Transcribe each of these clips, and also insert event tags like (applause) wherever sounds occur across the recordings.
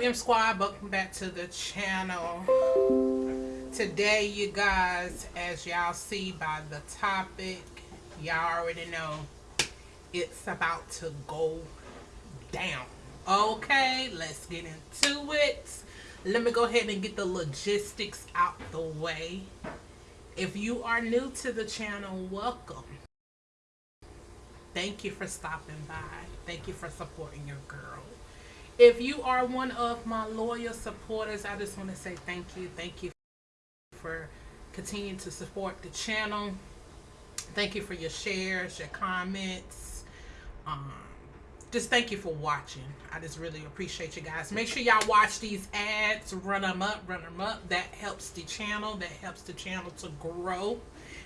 up M Squad? Welcome back to the channel. Today you guys, as y'all see by the topic, y'all already know it's about to go down. Okay, let's get into it. Let me go ahead and get the logistics out the way. If you are new to the channel, welcome. Thank you for stopping by. Thank you for supporting your girl. If you are one of my loyal supporters, I just want to say thank you. Thank you for continuing to support the channel. Thank you for your shares, your comments. Um, just thank you for watching. I just really appreciate you guys. Make sure y'all watch these ads, run them up, run them up. That helps the channel. That helps the channel to grow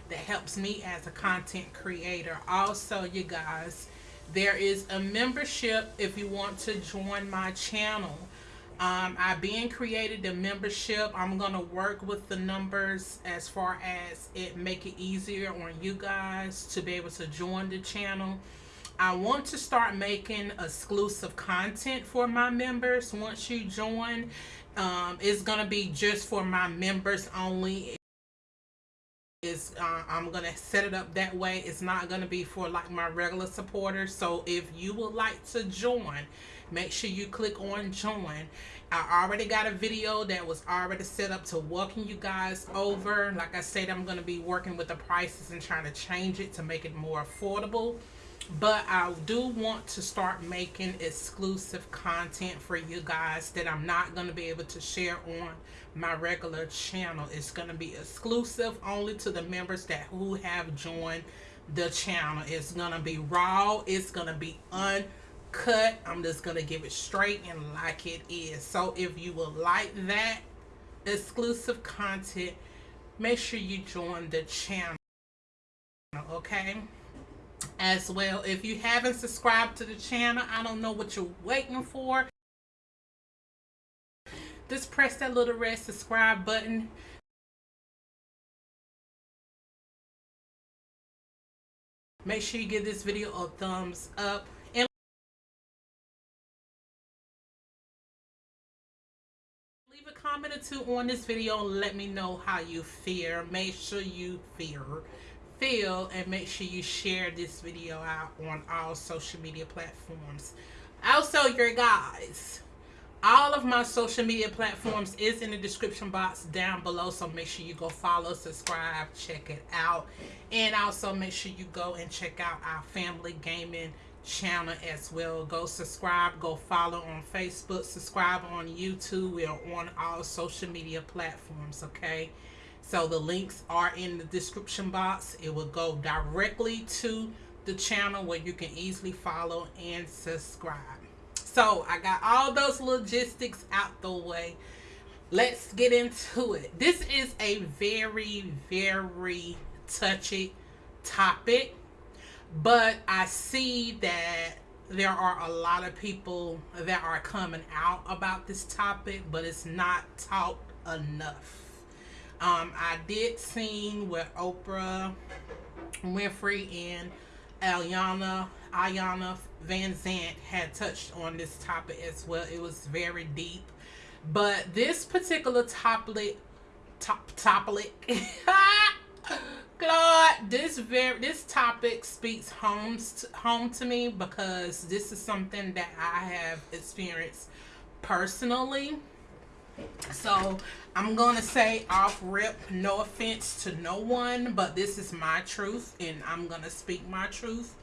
that helps me as a content creator. Also, you guys, there is a membership if you want to join my channel. Um, I've been created a membership. I'm going to work with the numbers as far as it make it easier on you guys to be able to join the channel. I want to start making exclusive content for my members once you join. Um, it's going to be just for my members only is uh, I'm gonna set it up that way. It's not gonna be for like my regular supporters. So if you would like to join make sure you click on join. I already got a video that was already set up to welcome you guys over. Like I said I'm gonna be working with the prices and trying to change it to make it more affordable but I do want to start making exclusive content for you guys that I'm not going to be able to share on my regular channel. It's going to be exclusive only to the members that who have joined the channel. It's going to be raw. It's going to be uncut. I'm just going to give it straight and like it is. So if you would like that exclusive content, make sure you join the channel. Okay? As well. If you haven't subscribed to the channel, I don't know what you're waiting for. Just press that little red subscribe button. Make sure you give this video a thumbs up. And leave a comment or two on this video let me know how you feel. Make sure you feel feel and make sure you share this video out on all social media platforms. Also your guys. All of my social media platforms is in the description box down below so make sure you go follow subscribe check it out. And also make sure you go and check out our family gaming channel as well. Go subscribe go follow on facebook subscribe on youtube. We're on all social media platforms okay so the links are in the description box. It will go directly to the channel where you can easily follow and subscribe. So I got all those logistics out the way. Let's get into it. This is a very, very touchy topic, but I see that there are a lot of people that are coming out about this topic, but it's not talked enough. Um, I did sing with Oprah Winfrey and Aliana Ayana Van Zant had touched on this topic as well. It was very deep. But this particular topic top topic (laughs) God, this very this topic speaks home to, home to me because this is something that I have experienced personally so I'm going to say off rip, no offense to no one, but this is my truth and I'm going to speak my truth.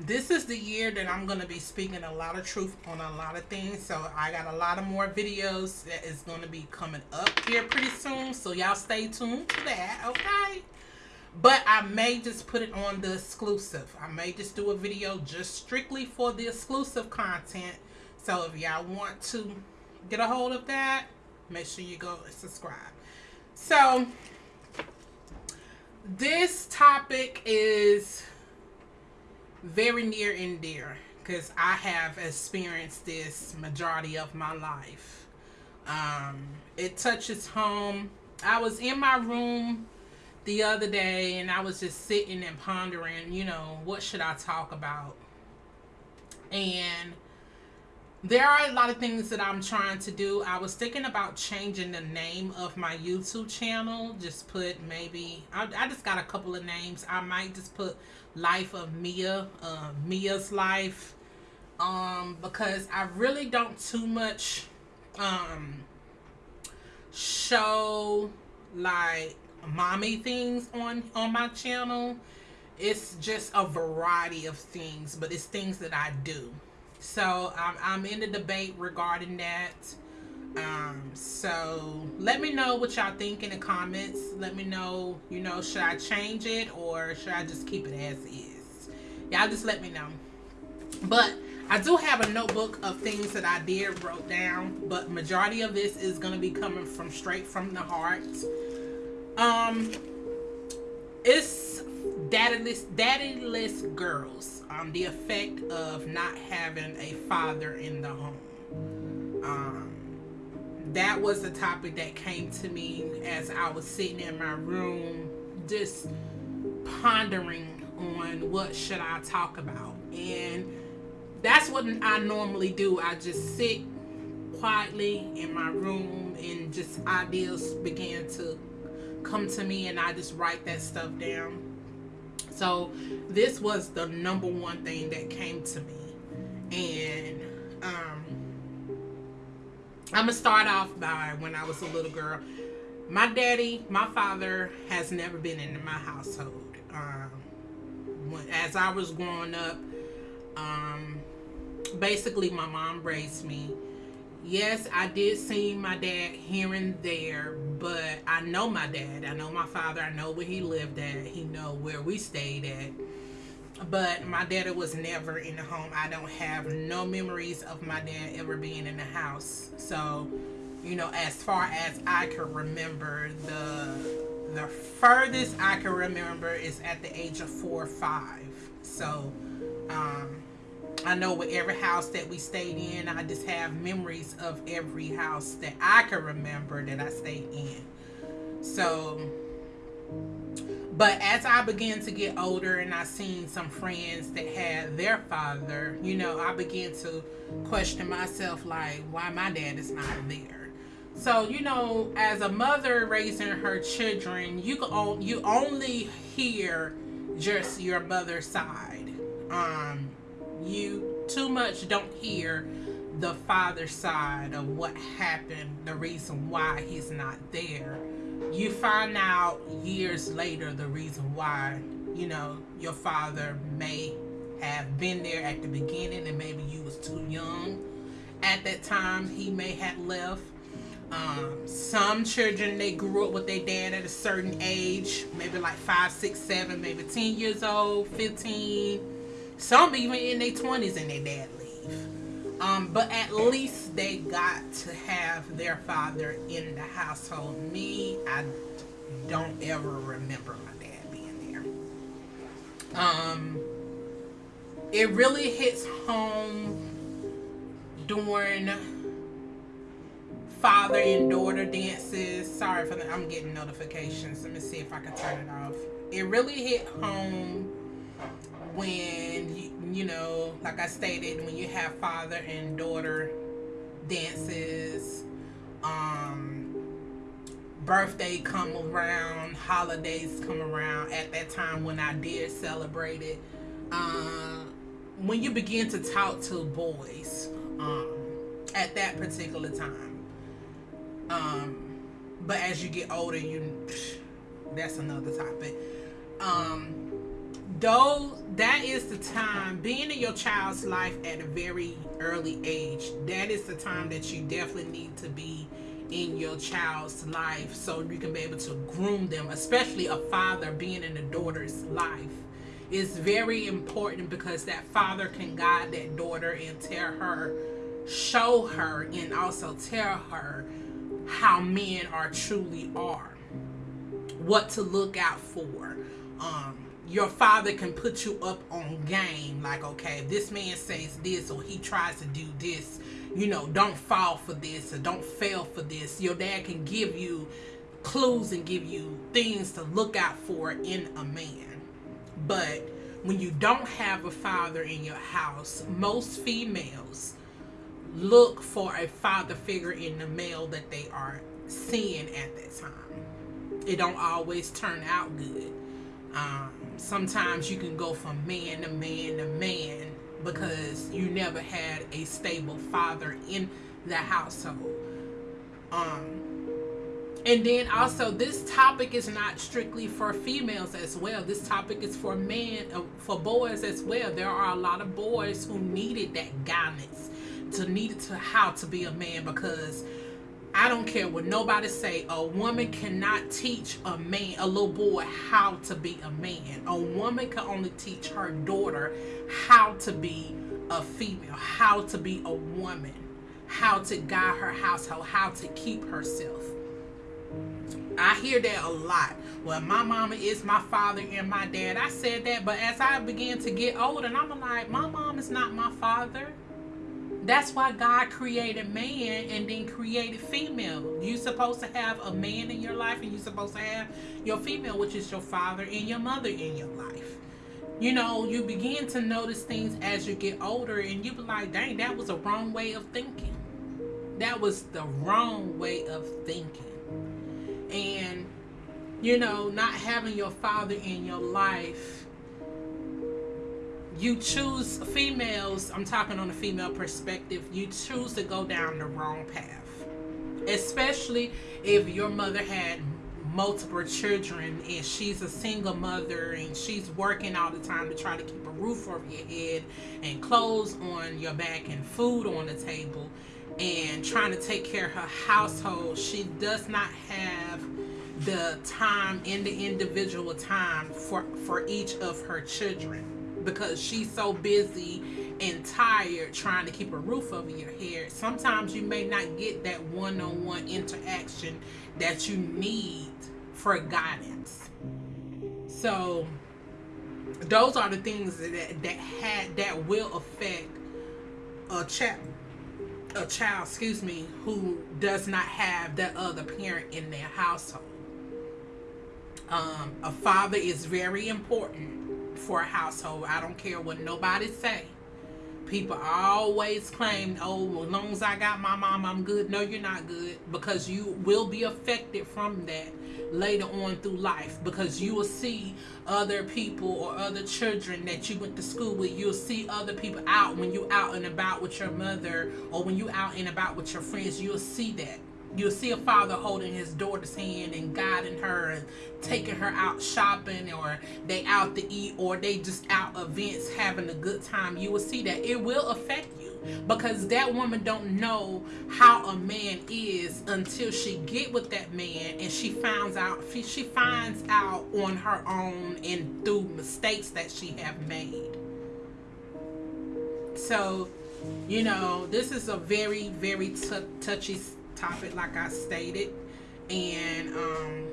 This is the year that I'm going to be speaking a lot of truth on a lot of things. So I got a lot of more videos that is going to be coming up here pretty soon. So y'all stay tuned to that, okay? But I may just put it on the exclusive. I may just do a video just strictly for the exclusive content. So if y'all want to get a hold of that, make sure you go subscribe. So, this topic is very near and dear because I have experienced this majority of my life. Um, it touches home. I was in my room the other day and I was just sitting and pondering, you know, what should I talk about? And there are a lot of things that I'm trying to do. I was thinking about changing the name of my YouTube channel. Just put maybe I, I just got a couple of names. I might just put Life of Mia, uh, Mia's life, um, because I really don't too much um show like mommy things on on my channel. It's just a variety of things, but it's things that I do. So I'm, I'm in the debate regarding that. Um, so let me know what y'all think in the comments. Let me know, you know, should I change it or should I just keep it as is? Y'all just let me know. But I do have a notebook of things that I did wrote down, but majority of this is going to be coming from straight from the heart. Um, it's daddyless, daddyless girls. Um, the effect of not having a father in the home. Um, that was the topic that came to me as I was sitting in my room, just pondering on what should I talk about, and that's what I normally do. I just sit quietly in my room and just ideas begin to come to me and I just write that stuff down. So this was the number one thing that came to me. And um, I'm going to start off by when I was a little girl. My daddy, my father has never been in my household. Um, when, as I was growing up, um, basically my mom raised me yes, I did see my dad here and there, but I know my dad. I know my father. I know where he lived at. He know where we stayed at. But my dad was never in the home. I don't have no memories of my dad ever being in the house. So, you know, as far as I can remember, the the furthest I can remember is at the age of four or five. So, um, I know with every house that we stayed in, I just have memories of every house that I can remember that I stayed in. So, but as I began to get older and I seen some friends that had their father, you know, I began to question myself like, why my dad is not there. So, you know, as a mother raising her children, you can you only hear just your mother's side. Um, you too much don't hear the father side of what happened, the reason why he's not there. You find out years later the reason why, you know, your father may have been there at the beginning and maybe you was too young at that time he may have left. Um, some children they grew up with their dad at a certain age, maybe like five, six, seven, maybe 10 years old, 15 some even in their 20s and their dad leave. Um, but at least they got to have their father in the household. Me, I don't ever remember my dad being there. Um, it really hits home during father and daughter dances. Sorry for that. I'm getting notifications. Let me see if I can turn it off. It really hit home when you, you know, like I stated, when you have father and daughter dances, um, birthday come around, holidays come around. At that time when I did celebrate it, uh, when you begin to talk to boys, um, at that particular time, um, but as you get older, you (sighs) that's another topic. Um, though that is the time being in your child's life at a very early age that is the time that you definitely need to be in your child's life so you can be able to groom them especially a father being in a daughter's life. Is very important because that father can guide that daughter and tell her show her and also tell her how men are truly are what to look out for um your father can put you up on game like okay if this man says this or he tries to do this you know don't fall for this or don't fail for this your dad can give you clues and give you things to look out for in a man but when you don't have a father in your house most females look for a father figure in the male that they are seeing at that time. It don't always turn out good. Um, sometimes you can go from man to man to man because you never had a stable father in the household. Um, and then also, this topic is not strictly for females as well. This topic is for men, uh, for boys as well. There are a lot of boys who needed that guidance to need to how to be a man because I don't care what nobody say. A woman cannot teach a man, a little boy, how to be a man. A woman can only teach her daughter how to be a female, how to be a woman, how to guide her household, how to keep herself. I hear that a lot. Well, my mama is my father and my dad. I said that, but as I began to get older, and I'm like, my mom is not my father. That's why God created man and then created female. You're supposed to have a man in your life, and you're supposed to have your female, which is your father and your mother in your life. You know, you begin to notice things as you get older, and you be like, dang, that was a wrong way of thinking. That was the wrong way of thinking and you know not having your father in your life you choose females i'm talking on a female perspective you choose to go down the wrong path. Especially if your mother had multiple children and she's a single mother and she's working all the time to try to keep a roof over your head and clothes on your back and food on the table and trying to take care of her household, she does not have the time in the individual time for for each of her children because she's so busy and tired trying to keep a roof over your head sometimes you may not get that one-on-one interaction that you need for guidance so those are the things that that had that will affect a child a child, excuse me, who does not have that other parent in their household. Um, a father is very important for a household. I don't care what nobody say. People always claim, oh, as long as I got my mom, I'm good. No, you're not good because you will be affected from that later on through life because you will see other people or other children that you went to school with. You'll see other people out when you out and about with your mother or when you out and about with your friends. You'll see that. You'll see a father holding his daughter's hand and guiding her and taking her out shopping or they out to eat or they just out events having a good time. You will see that. It will affect you because that woman don't know how a man is until she get with that man and she finds out she finds out on her own and through mistakes that she have made so you know this is a very very touchy topic like i stated and um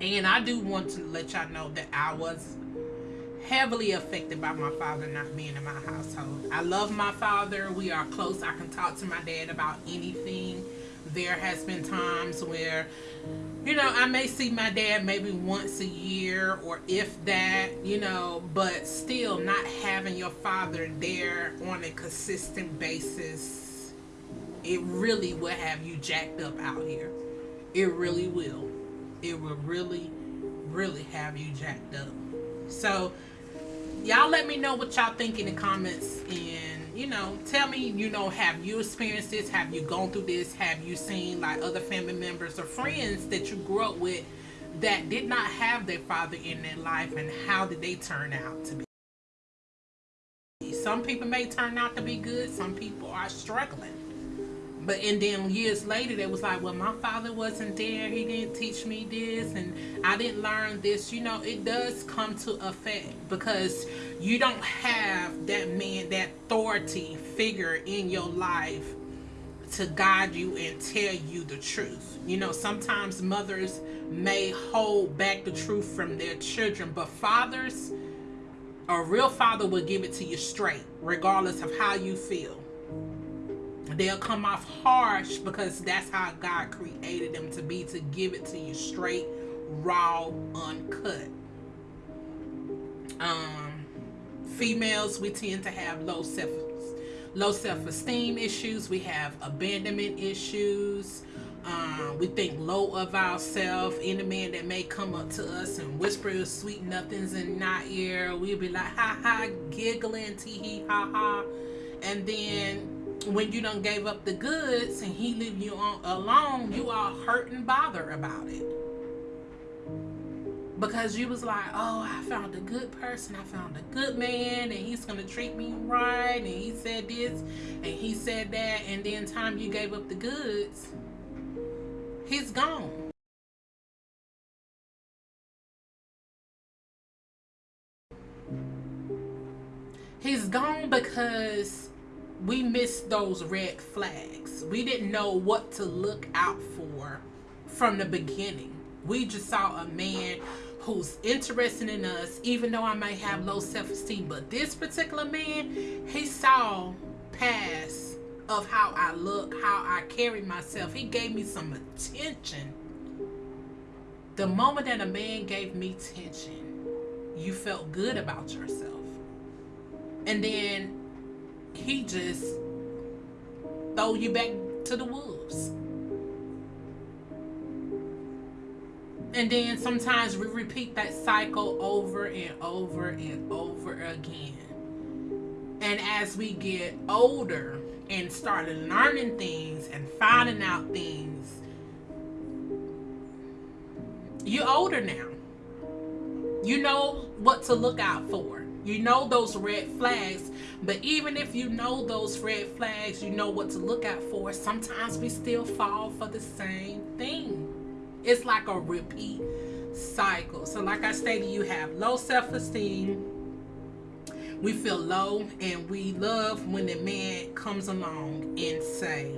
and i do want to let y'all know that i was heavily affected by my father not being in my household. I love my father. We are close. I can talk to my dad about anything. There has been times where, you know, I may see my dad maybe once a year or if that, you know, but still not having your father there on a consistent basis, it really will have you jacked up out here. It really will. It will really, really have you jacked up. So, y'all let me know what y'all think in the comments and you know tell me you know have you experienced this have you gone through this have you seen like other family members or friends that you grew up with that did not have their father in their life and how did they turn out to be some people may turn out to be good some people are struggling but and then years later they was like well my father wasn't there. He didn't teach me this and i didn't learn this. You know it does come to effect because you don't have that man that authority figure in your life to guide you and tell you the truth. You know sometimes mothers may hold back the truth from their children but fathers a real father will give it to you straight regardless of how you feel they'll come off harsh because that's how God created them to be to give it to you straight, raw, uncut. Um, females we tend to have low self low self-esteem issues. We have abandonment issues. Um, we think low of ourselves. Any man that may come up to us and whisper sweet nothings in our ear we'll be like ha ha giggling tee hee ha ha. And then when you done gave up the goods and he leave you on alone you are hurt and bother about it because you was like, oh, I found a good person, I found a good man, and he's gonna treat me right, and he said this, and he said that, and then time you gave up the goods, he's gone. He's gone because we missed those red flags. We didn't know what to look out for from the beginning. We just saw a man who's interested in us, even though I may have low self-esteem. But this particular man, he saw past of how I look, how I carry myself. He gave me some attention. The moment that a man gave me attention, you felt good about yourself. And then he just throw you back to the wolves. And then sometimes we repeat that cycle over and over and over again. And as we get older and start learning things and finding out things, you're older now. You know what to look out for. You know those red flags. But even if you know those red flags, you know what to look out for. Sometimes we still fall for the same thing. It's like a repeat cycle. So like I stated, you have low self-esteem. We feel low and we love when the man comes along and say,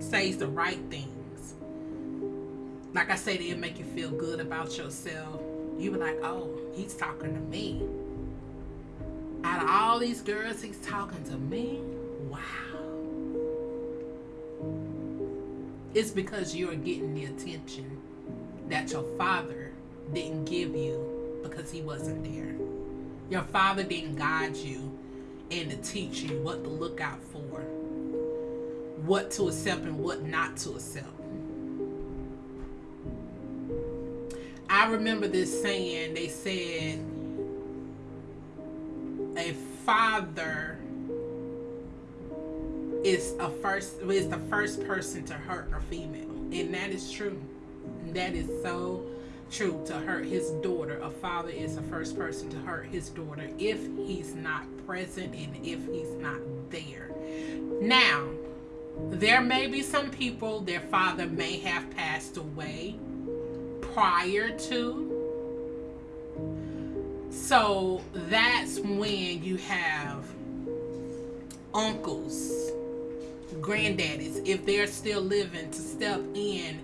says the right things. Like I said, it'll make you feel good about yourself. You be like, oh, he's talking to me. Out of all these girls, he's talking to me. Wow. It's because you're getting the attention that your father didn't give you because he wasn't there. Your father didn't guide you and to teach you what to look out for, what to accept and what not to accept. I remember this saying, they said, father is a first is the first person to hurt a female and that is true that is so true to hurt his daughter. A father is the first person to hurt his daughter if he's not present and if he's not there. Now, there may be some people, their father may have passed away prior to. So that's when you have uncles, granddaddies, if they're still living, to step in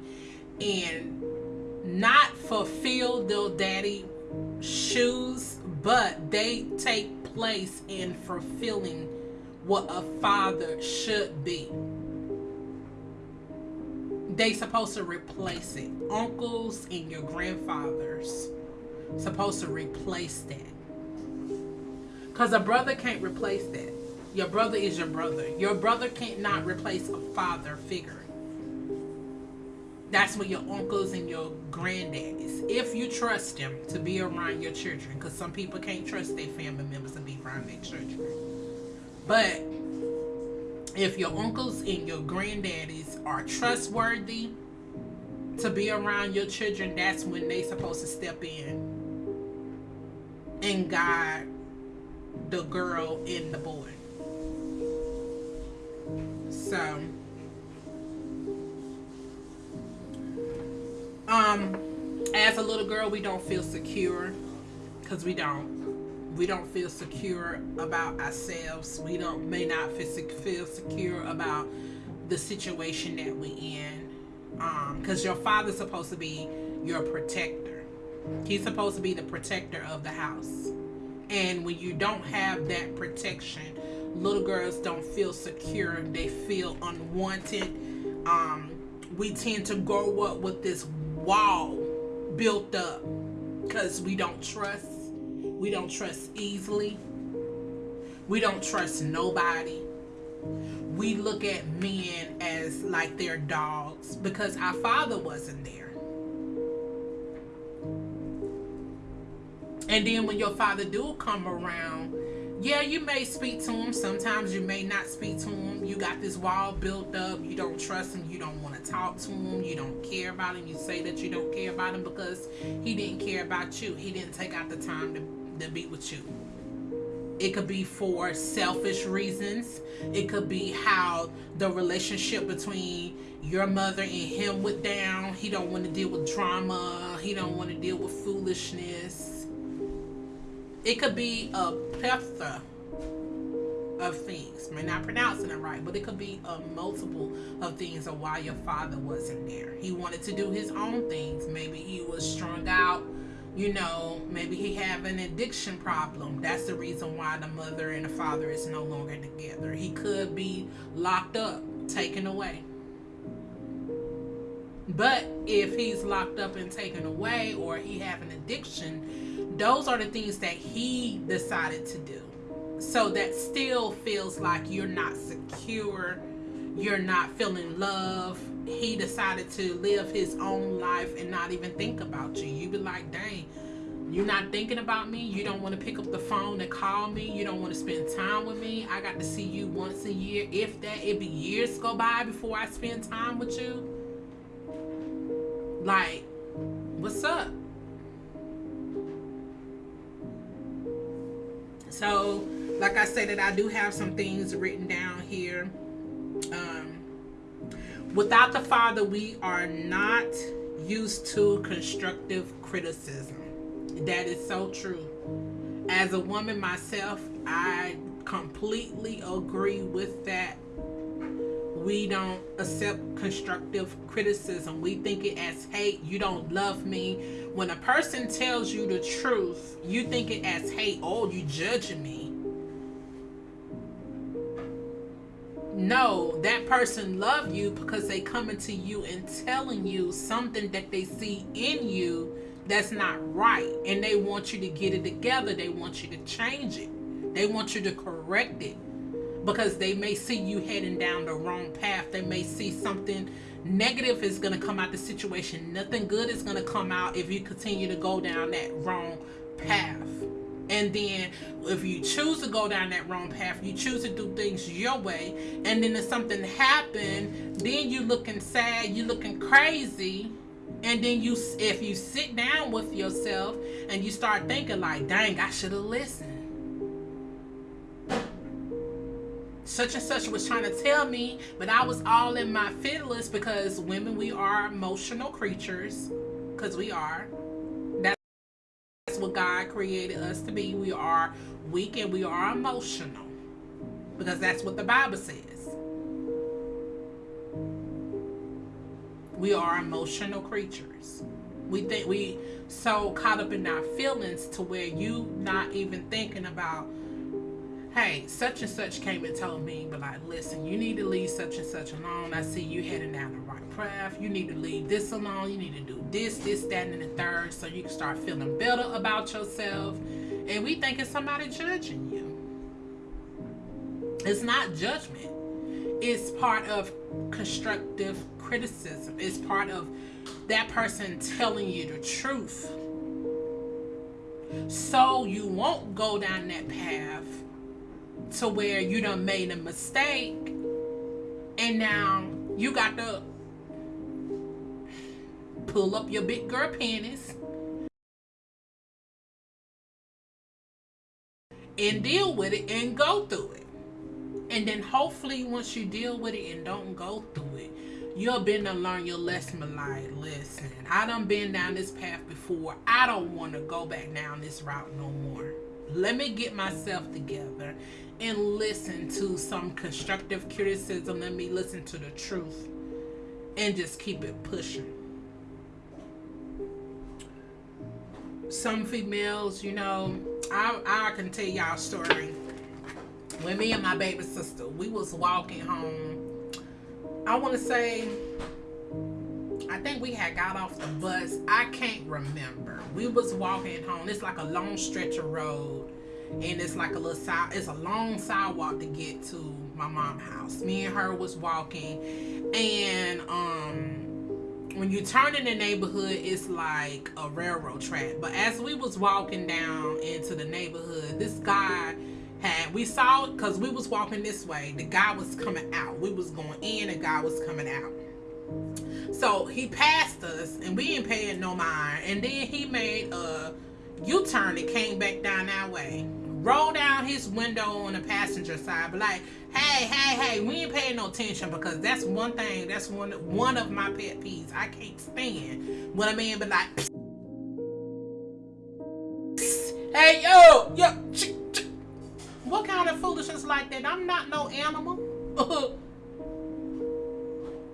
and not fulfill their daddy shoes, but they take place in fulfilling what a father should be. They supposed to replace it. Uncles and your grandfathers supposed to replace that. Because a brother can't replace that. Your brother is your brother. Your brother can't not replace a father figure that's what your uncles and your granddaddies if you trust them to be around your children because some people can't trust their family members to be around their children but if your uncles and your granddaddies are trustworthy to be around your children that's when they supposed to step in and guide the girl and the boy. So um as a little girl we don't feel secure because we don't. We don't feel secure about ourselves. We don't may not feel secure about the situation that we're in um because your father's supposed to be your protector he's supposed to be the protector of the house and when you don't have that protection little girls don't feel secure they feel unwanted um we tend to grow up with this wall built up because we don't trust. We don't trust easily. We don't trust nobody. we look at men as like they're dogs because our father wasn't there. And then when your father do come around, yeah, you may speak to him. Sometimes you may not speak to him. You got this wall built up. You don't trust him. You don't want to talk to him. You don't care about him. You say that you don't care about him because he didn't care about you. He didn't take out the time to, to be with you. It could be for selfish reasons. It could be how the relationship between your mother and him went down. He don't want to deal with drama. He don't want to deal with foolishness. It could be a plethora of things. May not pronouncing it right, but it could be a multiple of things of why your father wasn't there. He wanted to do his own things. Maybe he was strung out you know, maybe he have an addiction problem. That's the reason why the mother and the father is no longer together. He could be locked up, taken away. But if he's locked up and taken away or he have an addiction, those are the things that he decided to do. So that still feels like you're not secure, you're not feeling love, he decided to live his own life and not even think about you. You be like, dang, you're not thinking about me. You don't want to pick up the phone and call me. You don't want to spend time with me. I got to see you once a year. If that, it be years go by before I spend time with you. Like, what's up? So, like I said, that I do have some things written down here. Um, Without the Father, we are not used to constructive criticism. That is so true. As a woman myself, I completely agree with that. We don't accept constructive criticism. We think it as hate. You don't love me. When a person tells you the truth, you think it as hate. Oh, you judging me. No that person love you because they coming to you and telling you something that they see in you that's not right. And they want you to get it together. They want you to change it. They want you to correct it because they may see you heading down the wrong path. They may see something negative is going to come out the situation. Nothing good is going to come out if you continue to go down that wrong path. And then if you choose to go down that wrong path you choose to do things your way and then if something happened then you looking sad you looking crazy and then you if you sit down with yourself and you start thinking like dang i should have listened such and such was trying to tell me but i was all in my feelings because women we are emotional creatures because we are That's what God created us to be. We are weak and we are emotional because that's what the Bible says. We are emotional creatures. We think we so caught up in our feelings to where you not even thinking about hey, such and such came and told me, but like, listen, you need to leave such and such alone. I see you heading down the right path. You need to leave this alone. You need to do this, this, that, and the third so you can start feeling better about yourself. And we think it's somebody judging you. It's not judgment. It's part of constructive criticism. It's part of that person telling you the truth. So you won't go down that path to where you done made a mistake and now you got to pull up your big girl panties and deal with it and go through it. And then hopefully once you deal with it and don't go through it, you'll been to learn your lesson like, listen, I done been down this path before. I don't want to go back down this route no more. Let me get myself together and listen to some constructive criticism. Let me listen to the truth and just keep it pushing. Some females, you know, I, I can tell y'all a story. When me and my baby sister, we was walking home. I want to say, I think we had got off the bus. I can't remember. We was walking home. It's like a long stretch of road and it's like a little side it's a long sidewalk to get to my mom's house. Me and her was walking, and um when you turn in the neighborhood, it's like a railroad track. But as we was walking down into the neighborhood, this guy had we saw because we was walking this way. The guy was coming out. We was going in, the guy was coming out. So he passed us, and we ain't paying no mind. And then he made a U-turn and came back down that way. Roll down his window on the passenger side, but like, hey, hey, hey, we ain't paying no attention because that's one thing. That's one one of my pet peeves. I can't stand when a man be like, hey, yo, yo, what kind of foolishness like that? I'm not no animal. (laughs)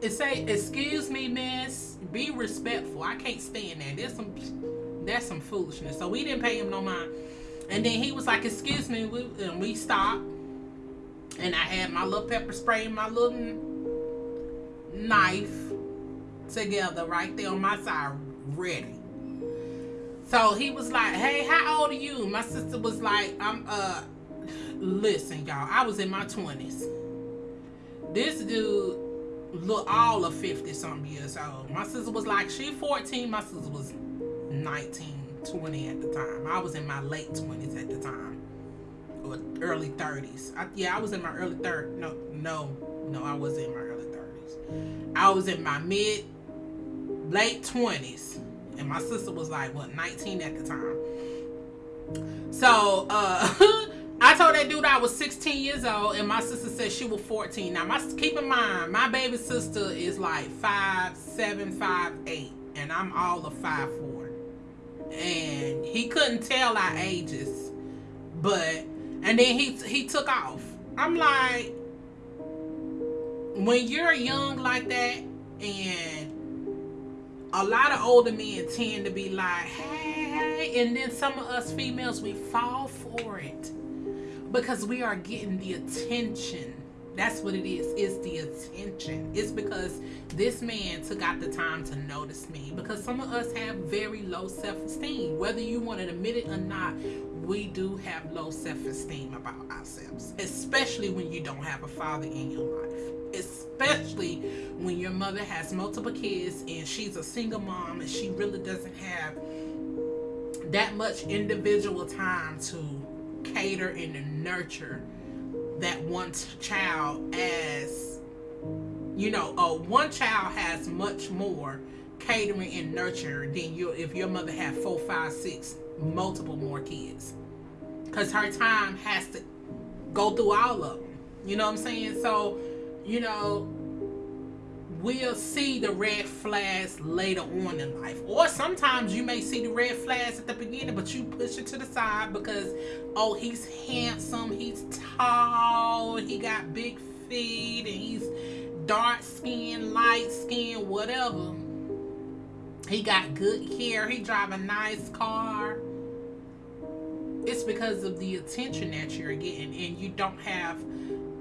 it say, excuse me, miss. Be respectful. I can't stand that. There's some that's some foolishness. So we didn't pay him no mind. And then he was like, excuse me, we, and we stopped. And I had my little pepper spray and my little knife together right there on my side, ready. So he was like, hey, how old are you? My sister was like, I'm, uh, listen, y'all, I was in my 20s. This dude look all of 50 something years old. My sister was like, she 14. My sister was 19, 20 at the time. I was in my late 20s at the time. Or early 30s. I, yeah, I was in my early 30s. No, no, no, I was in my early 30s. I was in my mid, late 20s. And my sister was like, what, 19 at the time. So, uh, (laughs) I told that dude I was 16 years old, and my sister said she was 14. Now, my keep in mind, my baby sister is like five, seven, five, eight, and I'm all of five, four. And he couldn't tell our ages, but and then he he took off. I'm like, when you're young like that, and a lot of older men tend to be like, hey, hey, and then some of us females we fall for it because we are getting the attention that's what it is. It's the attention. It's because this man took out the time to notice me. Because some of us have very low self-esteem. Whether you want to admit it or not we do have low self-esteem about ourselves. Especially when you don't have a father in your life. Especially when your mother has multiple kids and she's a single mom and she really doesn't have that much individual time to cater and nurture that one child as you know uh, one child has much more catering and nurture than you if your mother had four five six multiple more kids. Because her time has to go through all of them you know what i'm saying? So you know will see the red flags later on in life. Or sometimes you may see the red flags at the beginning, but you push it to the side because, oh, he's handsome, he's tall, he got big feet, and he's dark skin, light skin, whatever. He got good hair, he drive a nice car. It's because of the attention that you're getting and you don't have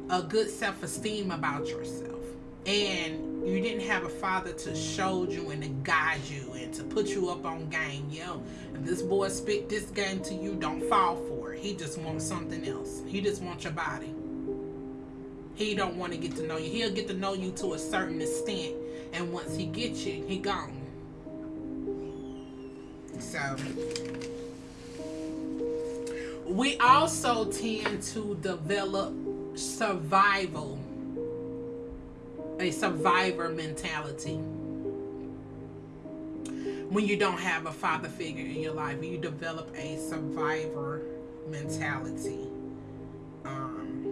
a good self-esteem about yourself. And you didn't have a father to show you and to guide you and to put you up on game. Yo, if this boy spit this game to you, don't fall for it. He just wants something else. He just wants your body. He don't want to get to know you. He'll get to know you to a certain extent. And once he gets you, he gone. So we also tend to develop survival a survivor mentality. When you don't have a father figure in your life, you develop a survivor mentality. Um,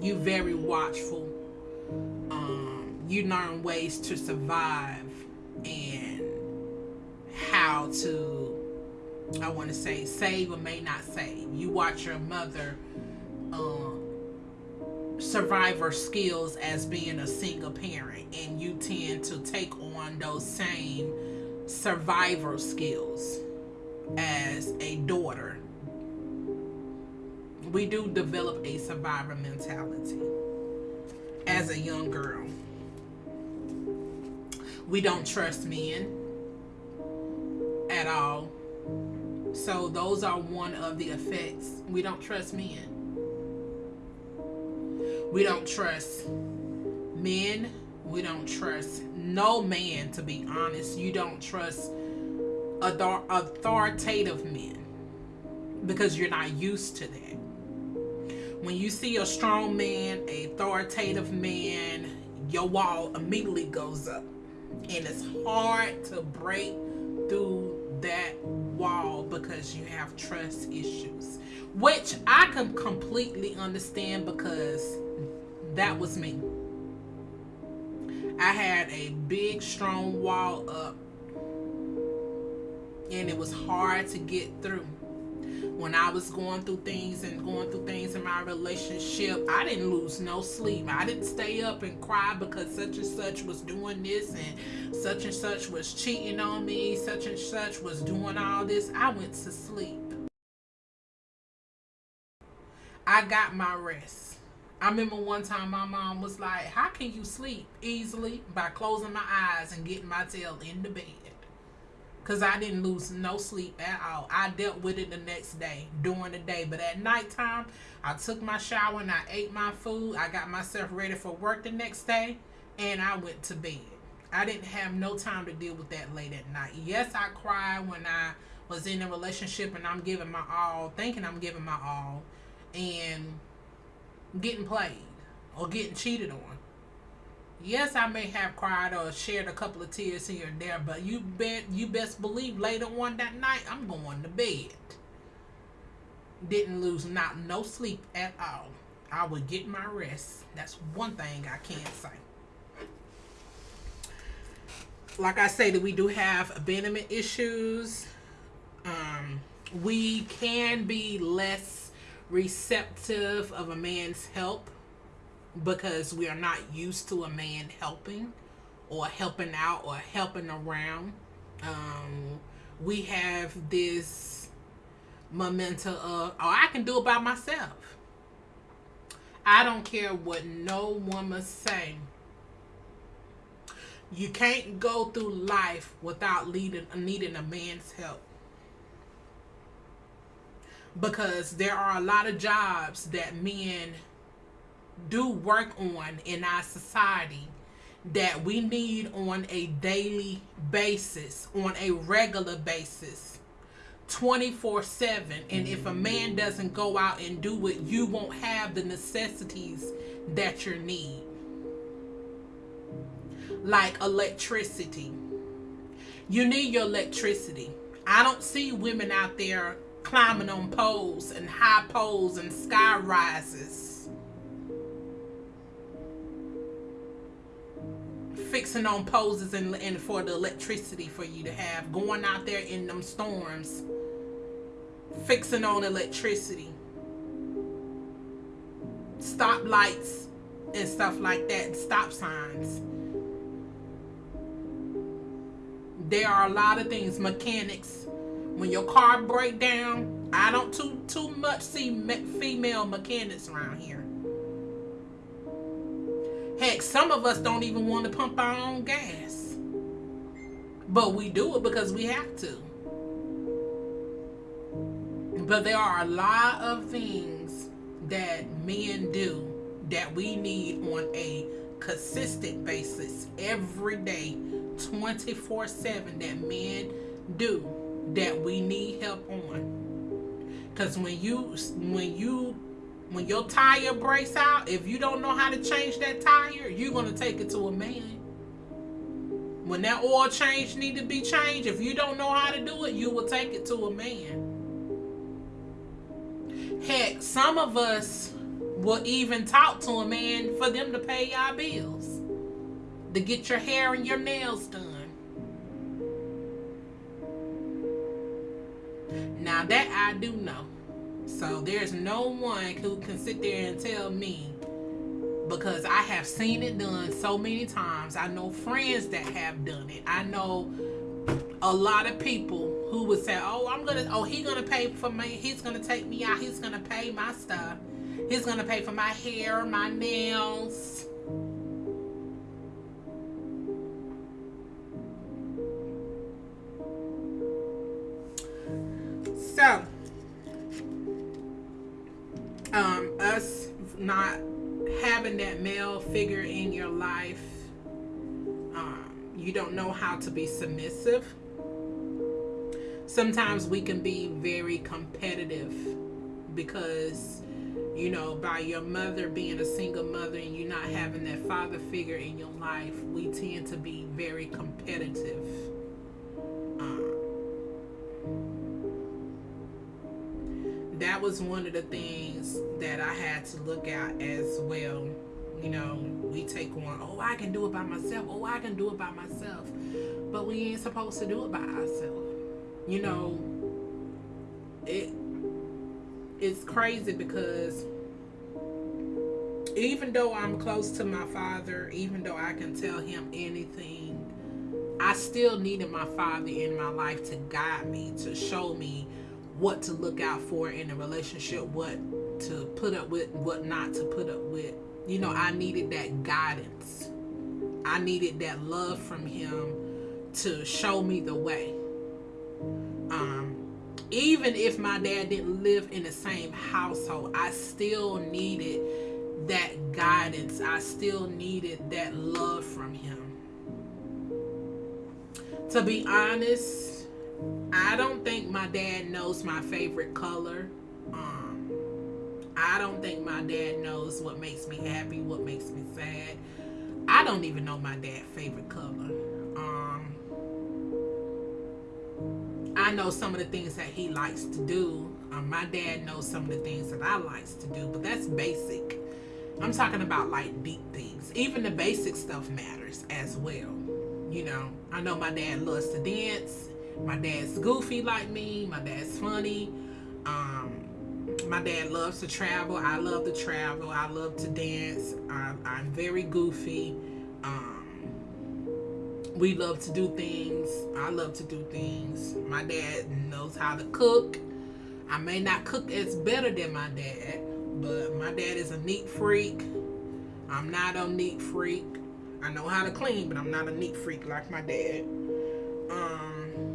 you very watchful. Um, you learn ways to survive and how to, I want to say, save or may not save. You watch your mother um, survivor skills as being a single parent and you tend to take on those same survivor skills as a daughter. We do develop a survivor mentality as a young girl. We don't trust men at all. So those are one of the effects. We don't trust men We don't trust men. We don't trust no man, to be honest. You don't trust author- authoritative men because you're not used to that. When you see a strong man, a authoritative man, your wall immediately goes up. And it's hard to break through that wall because you have trust issues, which I can completely understand because that was me. I had a big, strong wall up, and it was hard to get through. When I was going through things and going through things in my relationship, I didn't lose no sleep. I didn't stay up and cry because such and such was doing this and such and such was cheating on me, such and such was doing all this. I went to sleep. I got my rest. I remember one time my mom was like, How can you sleep easily? By closing my eyes and getting my tail in the bed. Because I didn't lose no sleep at all. I dealt with it the next day, during the day. But at nighttime, I took my shower and I ate my food. I got myself ready for work the next day. And I went to bed. I didn't have no time to deal with that late at night. Yes, I cried when I was in a relationship and I'm giving my all, thinking I'm giving my all. And getting played or getting cheated on. Yes, I may have cried or shared a couple of tears here and there, but you bet you best believe later on that night I'm going to bed. Didn't lose not no sleep at all. I would get my rest. That's one thing I can say. Like I say, that we do have abandonment issues. Um, we can be less receptive of a man's help because we are not used to a man helping or helping out or helping around. Um, we have this memento of, oh, I can do it by myself. I don't care what no woman say. You can't go through life without needing a man's help because there are a lot of jobs that men do work on in our society that we need on a daily basis, on a regular basis, 24 7. And if a man doesn't go out and do it, you won't have the necessities that you need, like electricity. You need your electricity. I don't see women out there climbing on poles and high poles and sky rises. Fixing on poses and, and for the electricity for you to have. Going out there in them storms. Fixing on electricity. Stop lights and stuff like that. Stop signs. There are a lot of things. Mechanics when your car break down, I don't too too much see me female mechanics around here. Heck, some of us don't even want to pump our own gas. But we do it because we have to. But there are a lot of things that men do that we need on a consistent basis every day, 24 7 that men do that we need help on. Cause when you when you when your tire breaks out, if you don't know how to change that tire, you're gonna take it to a man. When that oil change need to be changed, if you don't know how to do it, you will take it to a man. Heck, some of us will even talk to a man for them to pay our bills, to get your hair and your nails done. Now that I do know. So there's no one who can sit there and tell me because I have seen it done so many times. I know friends that have done it. I know a lot of people who would say, "Oh, I'm gonna, oh, he's gonna pay for me. He's gonna take me out. He's gonna pay my stuff. He's gonna pay for my hair, my nails." Having that male figure in your life, um, you don't know how to be submissive. Sometimes we can be very competitive because, you know, by your mother being a single mother and you not having that father figure in your life, we tend to be very competitive. That was one of the things that I had to look at as well you know, we take on, oh, I can do it by myself. Oh, I can do it by myself. But we ain't supposed to do it by ourselves. You know, it it's crazy because even though I'm close to my father, even though I can tell him anything, I still needed my father in my life to guide me, to show me what to look out for in a relationship, what to put up with, what not to put up with you know, I needed that guidance. I needed that love from him to show me the way. Um, even if my dad didn't live in the same household, I still needed that guidance. I still needed that love from him. To be honest, I don't think my dad knows my favorite color. Um, I don't think my dad knows what makes me happy, what makes me sad. I don't even know my dad's favorite color. Um, I know some of the things that he likes to do. Um, my dad knows some of the things that I likes to do, but that's basic. I'm talking about like deep things. Even the basic stuff matters as well. You know, I know my dad loves to dance. My dad's goofy like me. My dad's funny. Um, my dad loves to travel. I love to travel. I love to dance. I'm, I'm very goofy. Um, we love to do things. I love to do things. My dad knows how to cook. I may not cook as better than my dad, but my dad is a neat freak. I'm not a neat freak. I know how to clean, but I'm not a neat freak like my dad. Um,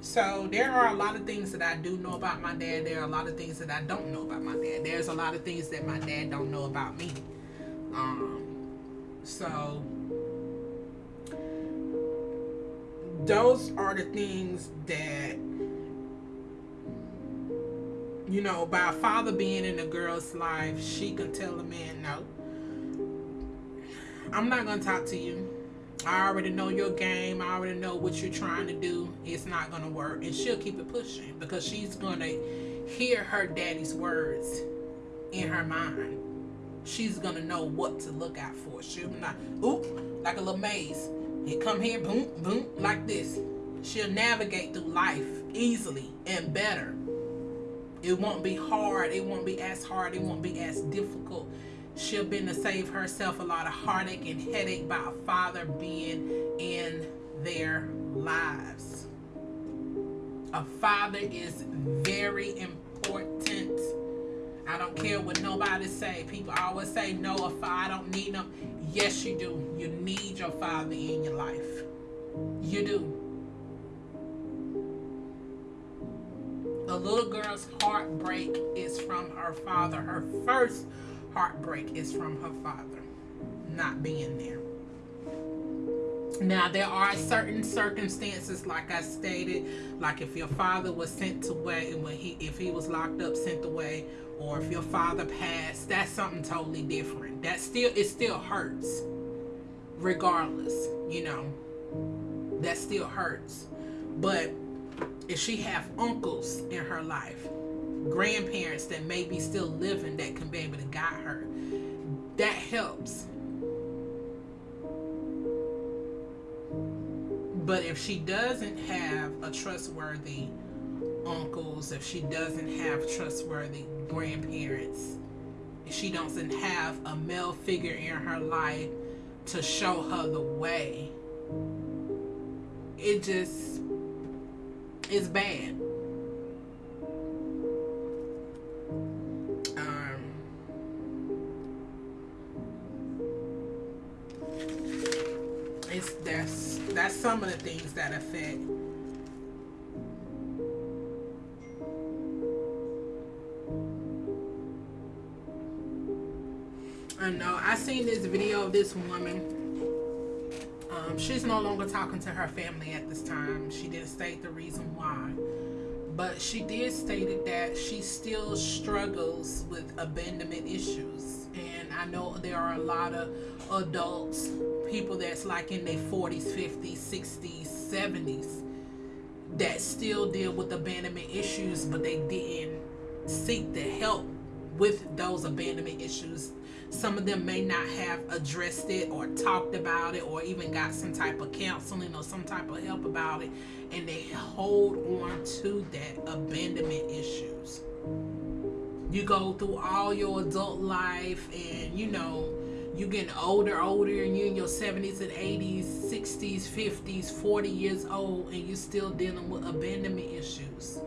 so there are a lot of things that I do know about my dad. There are a lot of things that I don't know about my dad. There's a lot of things that my dad don't know about me. Um, so those are the things that you know by a father being in a girl's life she can tell a man no i'm not gonna talk to you I already know your game. I already know what you're trying to do. It's not going to work. And she'll keep it pushing because she's going to hear her daddy's words in her mind. She's going to know what to look out for. She'll not, oop, like a little maze. You come here, boom, boom, like this. She'll navigate through life easily and better. It won't be hard. It won't be as hard. It won't be as difficult She'll been to save herself a lot of heartache and headache by a father being in their lives. A father is very important. I don't care what nobody say. People always say, no, a father, I don't need them. Yes, you do. You need your father in your life. You do. The little girl's heartbreak is from her father. Her first heartbreak is from her father not being there. Now there are certain circumstances, like I stated, like if your father was sent away, and when he if he was locked up, sent away, or if your father passed, that's something totally different. That still it still hurts, regardless. You know, that still hurts. But if she have uncles in her life grandparents that may be still living that can be able to guide her. That helps. But if she doesn't have a trustworthy uncles, if she doesn't have trustworthy grandparents, if she doesn't have a male figure in her life to show her the way, it just is bad. It's that's that's some of the things that affect I know I seen this video of this woman. Um, she's no longer talking to her family at this time. She didn't state the reason why. But she did state that she still struggles with abandonment issues. And I know there are a lot of adults, people that's like in their 40s, 50s, 60s, 70s, that still deal with abandonment issues, but they didn't seek the help with those abandonment issues. Some of them may not have addressed it or talked about it or even got some type of counseling or some type of help about it, and they hold on to that abandonment issues. You go through all your adult life, and you know, you getting older, older, and you in your 70s and 80s, 60s, 50s, 40 years old, and you're still dealing with abandonment issues.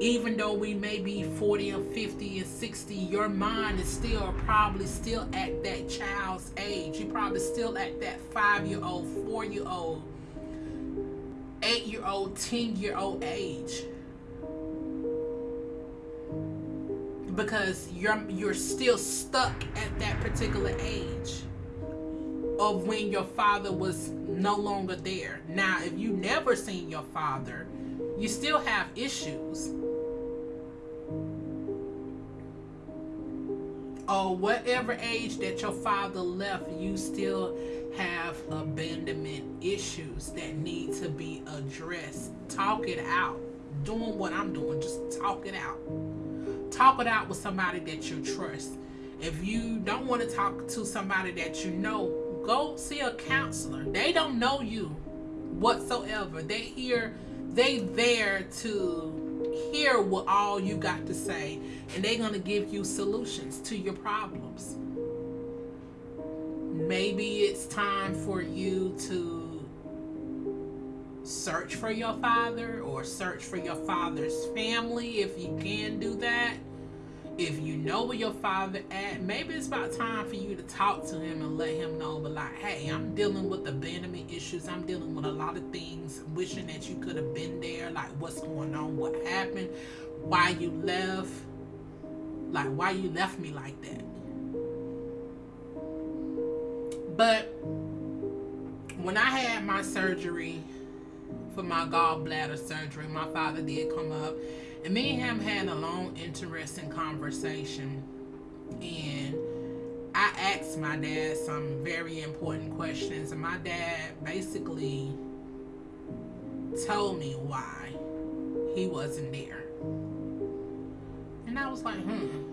Even though we may be 40 or 50 and 60 your mind is still probably still at that child's age. You're probably still at that five year old four year because you're you're still stuck at that particular age of when your father was no longer there now if you never seen your father you still have issues or whatever age that your father left, you still have abandonment issues that need to be addressed. Talk it out. Doing what I'm doing, just talk it out. Talk it out with somebody that you trust. If you don't want to talk to somebody that you know, go see a counselor. They don't know you whatsoever. They here, they there to hear what all you got to say and they're going to give you solutions to your problems. Maybe it's time for you to search for your father or search for your father's family if you can do that. If you know where your father at, maybe it's about time for you to talk to him and let him know, but like, hey, I'm dealing with abandonment issues. I'm dealing with a lot of things, wishing that you could have been there. Like, what's going on? What happened? Why you left? Like, why you left me like that? But when I had my surgery for my gallbladder surgery, my father did come up, and me and him had a long, interesting conversation. And I asked my dad some very important questions, and my dad basically told me why he wasn't there. And I was like, hmm.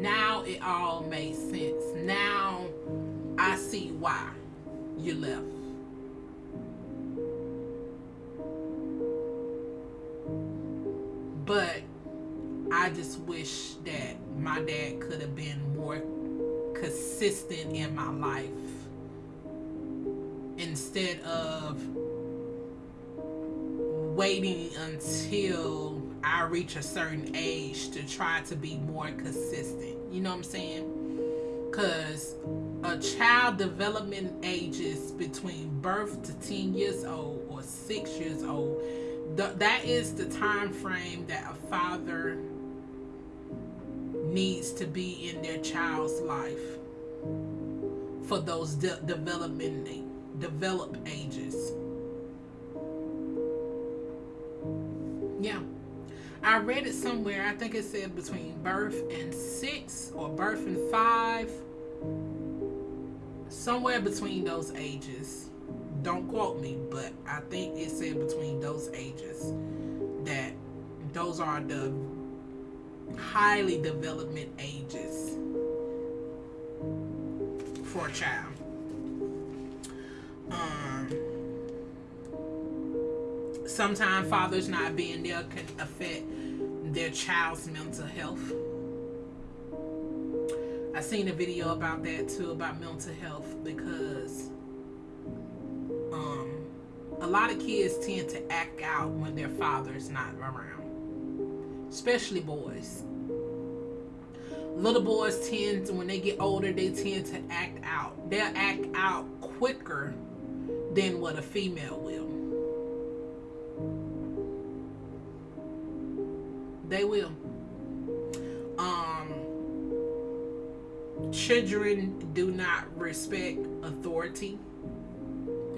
Now it all makes sense. Now I see why you left. But I just wish that my dad could have been more consistent in my life instead of waiting until I reach a certain age to try to be more consistent. You know what I'm saying? Because a child development ages between birth to 10 years old or 6 years old. Th- that is the time frame that a father needs to be in their child's life for those de- development develop ages. Yeah. I read it somewhere. I think it said between birth and six or birth and five. Somewhere between those ages. Don't quote me, but I think it said between those ages that those are the highly development ages for a child. Um sometimes fathers not being there can affect their child's mental health. I seen a video about that too about mental health because a lot of kids tend to act out when their father's not around, especially boys. Little boys tend to, when they get older, they tend to act out. They'll act out quicker than what a female will. They will. Um, children do not respect authority,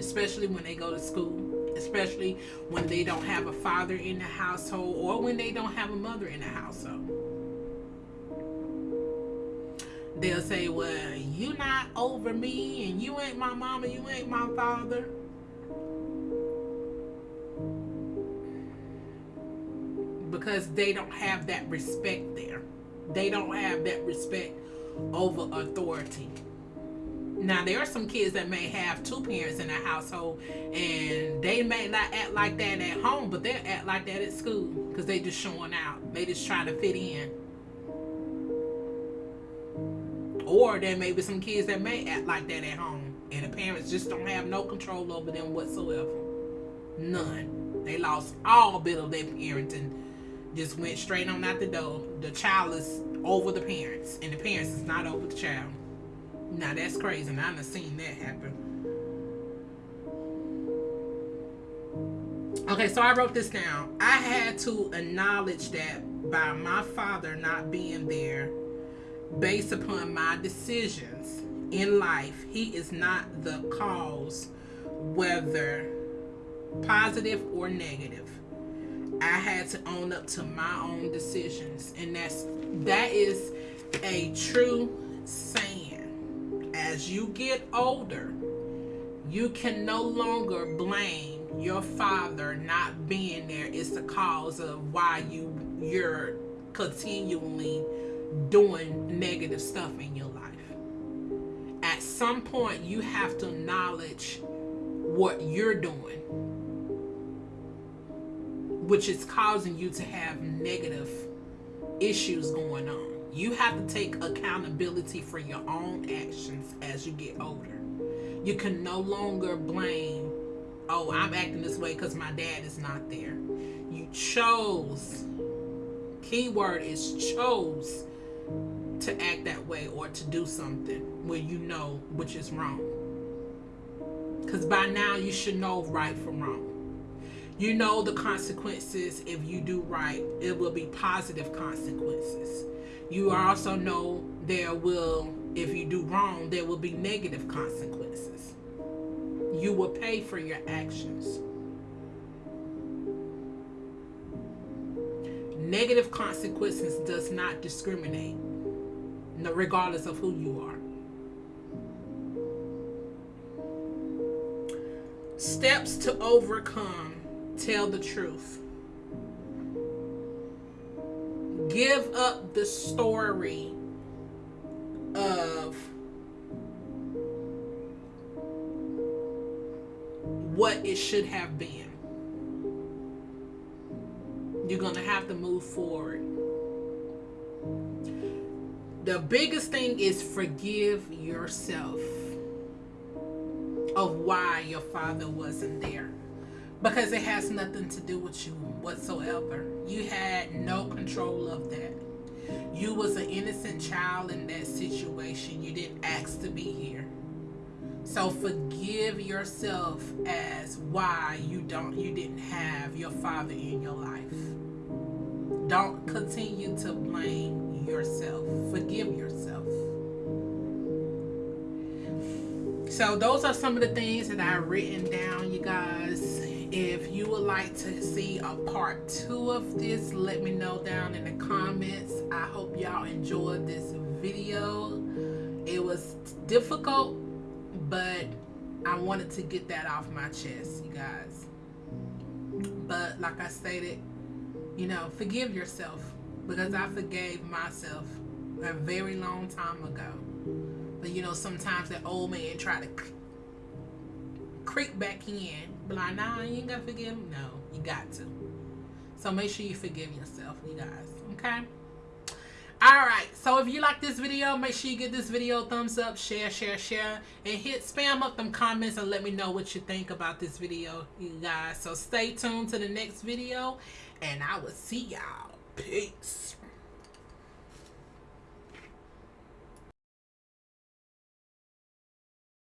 especially when they go to school, especially when they don't have a father in the household or when they don't have a mother in the household. They'll say, Well, you not over me and you ain't my mama, you ain't my father. Because they don't have that respect there. They don't have that respect over authority. Now there are some kids that may have two parents in their household and they may not act like that at home, but they'll act like that at school because they just showing out. They just trying to fit in. Or there may be some kids that may act like that at home and the parents just don't have no control over them whatsoever. None. They lost all bit of their parenting. Just went straight on out the door. The child is over the parents, and the parents is not over the child. Now that's crazy, and I've seen that happen. Okay, so I wrote this down. I had to acknowledge that by my father not being there, based upon my decisions in life, he is not the cause, whether positive or negative. I had to own up to my own decisions, and that's that is a true saying. As you get older, you can no longer blame your father not being there is the cause of why you you're continually doing negative stuff in your life. At some point you have to acknowledge what you're doing which is causing you to have negative issues going on. You have to take accountability for your own actions as you get older. You can no longer blame, oh, I'm acting this way because my dad is not there. You chose, keyword is chose to act that way or to do something where you know which is wrong. Because by now you should know right from wrong. You know the consequences if you do right, it will be positive consequences. You also know there will, if you do wrong, there will be negative consequences. You will pay for your actions. Negative consequences does not discriminate, regardless of who you are. Steps to overcome tell the truth. Give up the story of what it should have been. You're going to have to move forward. The biggest thing is forgive yourself of why your father wasn't there because it has nothing to do with you whatsoever. You had no control of that. You was an innocent child in that situation. You didn't ask to be here. So forgive yourself as why you don't you didn't have your father in your life. Don't continue to blame yourself. Forgive yourself. So those are some of the things that I've written down, you guys if you would like to see a part two of this, let me know down in the comments. I hope y'all enjoyed this video. It was difficult, but I wanted to get that off my chest, you guys. But like I stated, you know, forgive yourself because I forgave myself a very long time ago. But you know, sometimes that old man try to creep back in be like, nah, you ain't gonna forgive him. No, you got to. So make sure you forgive yourself, you guys. Okay? Alright, so if you like this video, make sure you give this video a thumbs up, share, share, share, and hit spam up them comments and let me know what you think about this video, you guys. So stay tuned to the next video, and I will see y'all. Peace.